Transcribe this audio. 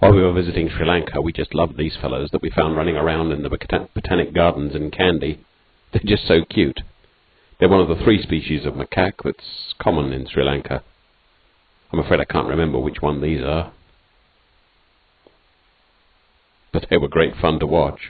While we were visiting Sri Lanka, we just loved these fellows that we found running around in the botanic gardens in Kandy. They're just so cute. They're one of the three species of macaque that's common in Sri Lanka. I'm afraid I can't remember which one these are. But they were great fun to watch.